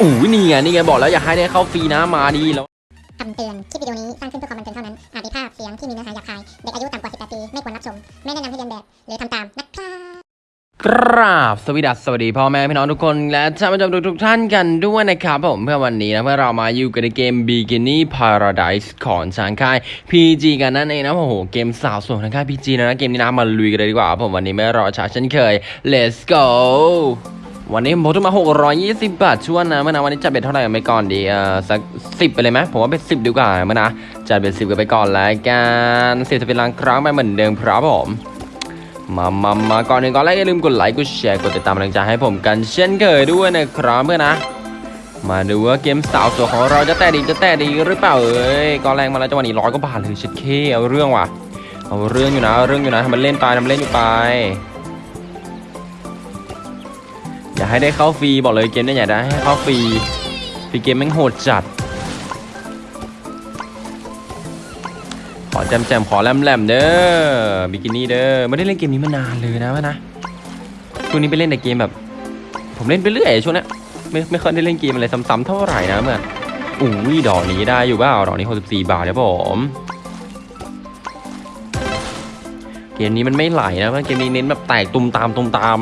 อู้ยนี่ไงนี่ไงบอกแล้วอยากให้ได้เข้าฟรีนะมาดีแล้วคำเตือน คลิปวิดีโอนี้สร้างขึ้นเพื่อความบันเทิงเท่านั้น อาจมีภาพเสียงที่มีเนื้อหาหยาบคาย เด็กอายุต่ำกว่า 18 ปี ไม่ควรรับชม ไม่แนะนำให้เรียนแบบ หรือทำตามนะครับกราบสวัสดีสวัสดีพ่อแม่พี่น้องทุกคนและท่านผู้ชมทุกๆท่านกันด้วยนะครับผมเพื่อวันนี้นะเพื่อเรามาอยู่กันในเกม Bikini Paradise ของทางค่าย PG กันนั่นเองนะโอ้โหเกมสาวสวยทางค่าย PG นะนะเกมนี้นะมาลุยกันเลยดีกว่าผมวันนี้ไม่รอช้าเช่นเคย let's go วันนี้ผมพกมา 620 บาทชวนนะเมื่อนะวันนี้จัดเบ็ดเท่าไหร่กันไปก่อนดีเอ่าสัก10ไปเลยไหมผมว่าเป็น10ดีกว่าเมื่อนะจัดเบ็ด10กันไปก่อนแล้วกัน10จะเป็นลังครั้งไปเหมือนเดิมครับผมมามามาก่อนอื่นก่อนแรกอย่าลืมกดไลค์กดแชร์กดติดตามกำลังใจให้ผมกันเช่นเคยด้วยนะครับเพื่อนนะ มาดูว่าเกมสาวสวยของเราจะแต่ดีจะแต่ดีหรือเปล่าเอ้ยก่อนแรงมาแล้วจังหวะนี้ร้อยก็บาทเลยชิดเคเอาเรื่องว่ะเอาเรื่องอยู่นะเอาเรื่องอยู่นะทำมันเล่นไปทำมันเล่นอยู่ไป ให้ได้เข้าฟรีบอกเลยเกมเนี้อย่าได้ให้เข้าฟรีฟรีเกมแม่งโหดจัด ขอแจมแจมๆขอแลมแลมๆเด้อบิกินี่เด้อไม่ได้เล่นเกมนี้มานานเลยนะวะนะช่วงนี้ไปเล่นแต่เกมแบบ ผมเล่นไปเรื่อยช่วงนี้ไม่ไม่เคยได้เล่นเกมอะไรซ้ำๆเท่าไหร่นะเมื่อนอุ้ยดอกนี้ได้อยู่เปล่าดอกนี้64บาทครับผมเกมนี้มันไม่ไหลนะเพราะเกมนี้เน้นแบบแตกตุมตามตุมตาม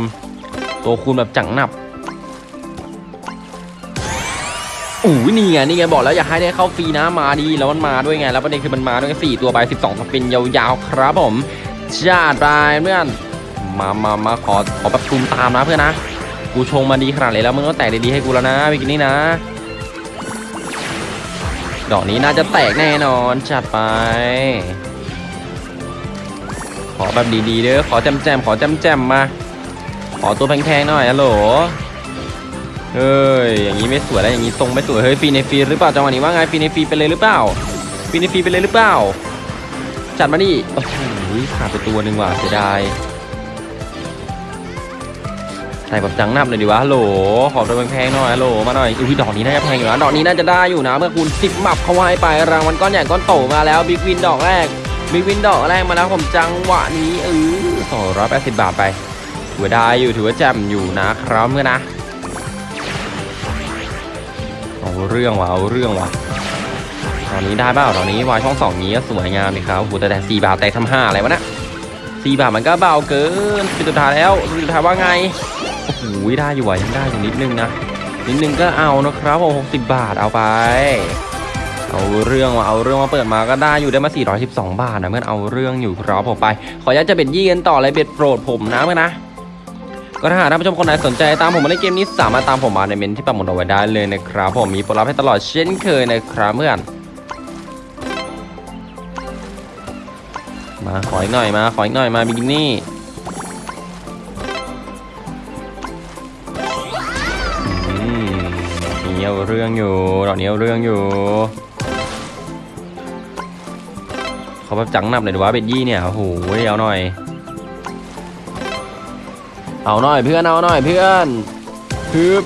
ตัวคูณแบบจังหนับ อู้ยนี่ไงนี่ไงบอกแล้วอยากให้ได้เข้าฟรีนะมาดีแล้วมันมาด้วยไงแล้วประเด็นคือมันมาด้วยสี่ตัวใบสิบสองสปินยาวๆครับผมจัดไปเพื่อนมามามาขอขอแบบตุมตามนะเพื่อนนะกูชงมาดีขนาดไหนแล้วมึงก็แตกดีๆให้กูแล้วนะวิกินี่นะ ดอกนี้น่าจะแตกแน่นอนจัดไป ขอแบบดีๆเด้อขอแจมๆขอแจมๆมา ขอตัวแพงๆหน่อยอะโหล เฮ้ยอย่างนี้ไม่สวยแล้วอย่างนี้ทรงไม่สวยเฮ้ยฟีในฟีหรือเปล่าจังหวะนี้ว่าไงฟีในฟีไปเลยหรือเปล่าฟีในฟีไปเลยหรือเปล่า จัดมาดิโอ้โหขาดไปตัวหนึ่งว่ะเสียดายใส่แบบจังนับเลยดีวะโหลขอตัวแพงๆหน่อยโหลมาหน่อยอุ้ยดอกนี้น่าจะแพงอยู่นะดอกนี้น่าจะได้อยู่นะ เมื่อคุณสิบหมับเข้าไว้ไปรางวัลก้อนใหญ่ก้อนโตมาแล้วบิ๊กวินดอกแรกบิ๊กวินดอกแรกมาแล้วผมจังหวะนี้เออสองร้อยแปดสิบบาทไปถือได้อยู่ถือว่าแจ่มอยู่นะครับเมื่อนะ เอาเรื่องว่ะเอาเรื่องว่ะตอนนี้ได้เปล่าตอนนี้วายช่องสองนี้ก็สวยงามเลยครับโอ้โหแต่แต่สี่บาทแต่ทำห้าอะไรวะนะสี่บาทมันก็เบาเกินเป็นสุดท้ายแล้วเป็นสุดท้ายว่าไงโอ้โหได้อยู่ว่ะยังได้อยู่นิดนึงนะนิดนึงก็เอานะครับผมหกสิบบาทเอาไป เอาเรื่องว่ะเอาเรื่องมาเปิดมาก็ได้อยู่ได้มา 412 บาทนะเพื่อนเอาเรื่องอยู่ครับผมไป ขออนุญาตจะเบ็ดยี่กันต่อเลยเบ็ดโปรดผมนะเพื่อนนะ ก็ถ้าหากท่านผู้ชมคนไหนสนใจตามผมมาเล่นเกมนี้สามารถตามผมมาในเมนที่ปักหมุดเอาไว้ได้เลยนะครับ ผมมีโปรลับให้ตลอดเช่นเคยนะครับเพื่อนมาขออีกหน่อยมาขออีกหน่อยมาบิกินี่อืมดอกนี้เอาเรื่องอยู่ดอกนี้เอาเรื่องอยู่เขาแบบจังหนับเลยดีวะเบ็ดยี่เนี่ยโอ้โหเอาหน่อย เอาหน่อยเพื่อนเอาหน่อยเพื่อนฮึบ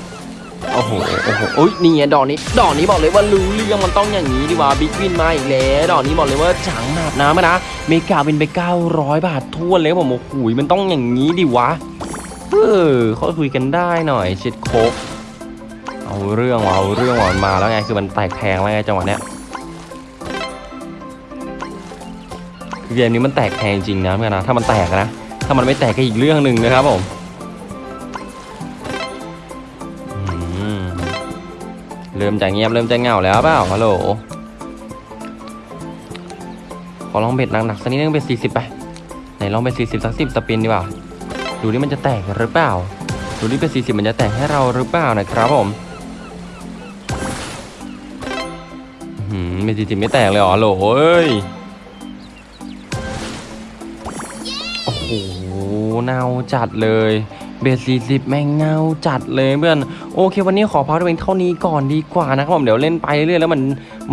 โอ้โหโอ้โหโอ้ยนี่ไงดอกนี้ ดอกนี้บอกเลยว่ารู้เรื่องมันต้องอย่างนี้ดีว่าบิ๊กวินมาอีกแล้วดอกนี้บอกเลยว่าจังหนับนะมนะเมกาบินไป900 บาททั่วนเลยผมโอ้โหมันต้องอย่างนี้ดิวะเออเขาคุยกันได้หน่อยเช็ดโคกเอาเรื่องว่ะเอาเรื่องว่ะมันมาแล้วไงคือมันแตกแพงแล้วไงจังหวะเนี้ยคือเกมนี้มันแตกแพงจริงนะเพื่อนนะถ้ามันแตกนะถ้ามันไม่แตกก็อีกเรื่องหนึ่งนะครับผม เริ่มจะเงียบเริ่มจะเหงาแล้วเปล่าฮัลโหลขอลองเบ็ดหนักๆสักนิดนึงเบ็ดสี่สิบไปไหนลองเบ็ดสี่สิบสักสิบสปินดีกว่าดูนี่มันจะแตกหรือเปล่าดูนี่เบ็ดสี่สิบมันจะแตกให้เราหรือเปล่านะครับผมอืมเบ็ดสี่สิบไม่แตกเลยเหรอฮัลโหลเอ้ยโอ้โหเน่าจัดเลย เบสสี่สิบแม่งเน่าจัดเลยเพื่อนโอเค วันนี้ขอพักตัวเองเท่านี้ก่อนดีกว่านะครับผมเดี๋ยวเล่นไปเรื่อยๆแล้วมัน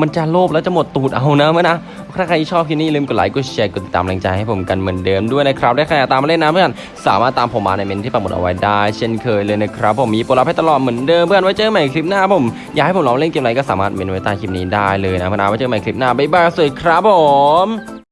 มันจะโลภแล้วจะหมดตูดเอานะเมื่อนะถ้าใครชอบคลิปนี้อย่าลืมกดไลค์กดแชร์กดติดตามแรงใจให้ผมกันเหมือนเดิมด้วยนะครับได้ใครอยากตามมาเล่นนะเพื่อนสามารถตามผมมาในเมนที่ปักหมุดเอาไว้ได้ เช่นเคยเลยนะครับผมมีโปรลับให้ตลอดเหมือนเดิมเพื่อนไว้เจอกันใหม่คลิปหน้าผมอยากให้ผมลองเล่นเกมอะไรก็สามารถเมนไว้ใต้คลิปนี้ได้เลยนะเพื่อนนะไว้เจอกันใหม่คลิปหน้าบ๊ายบายสวัสดีครับผม